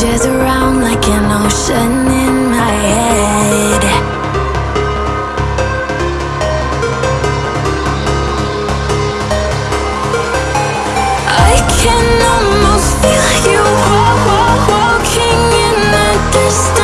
changes around like an ocean in my head. I can almost feel you walking in the distance.